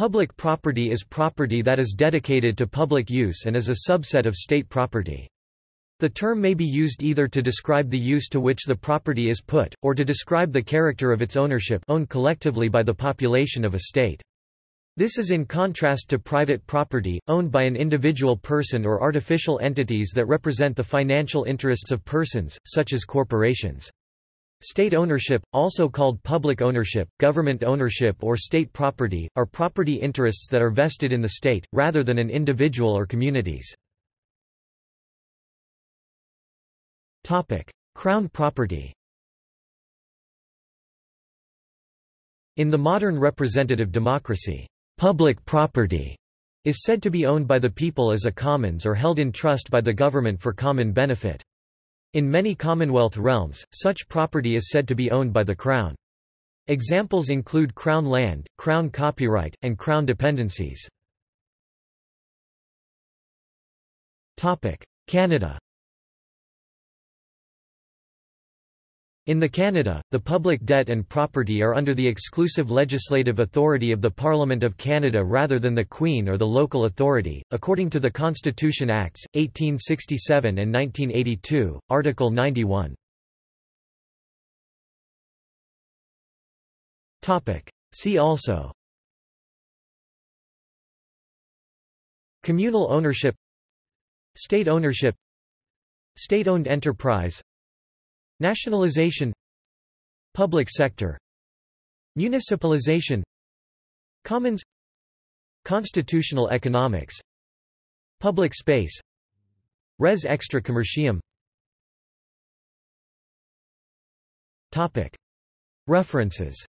Public property is property that is dedicated to public use and is a subset of state property. The term may be used either to describe the use to which the property is put, or to describe the character of its ownership owned collectively by the population of a state. This is in contrast to private property, owned by an individual person or artificial entities that represent the financial interests of persons, such as corporations. State ownership, also called public ownership, government ownership or state property, are property interests that are vested in the state, rather than in individual or communities. Crown property In the modern representative democracy, public property is said to be owned by the people as a commons or held in trust by the government for common benefit. In many Commonwealth realms, such property is said to be owned by the Crown. Examples include Crown land, Crown copyright, and Crown dependencies. Canada In the Canada, the public debt and property are under the exclusive legislative authority of the Parliament of Canada rather than the Queen or the local authority, according to the Constitution Acts, 1867 and 1982, Article 91. See also Communal ownership State ownership State-owned enterprise Nationalization Public sector Municipalization Commons Constitutional economics Public space Res extra commercium. References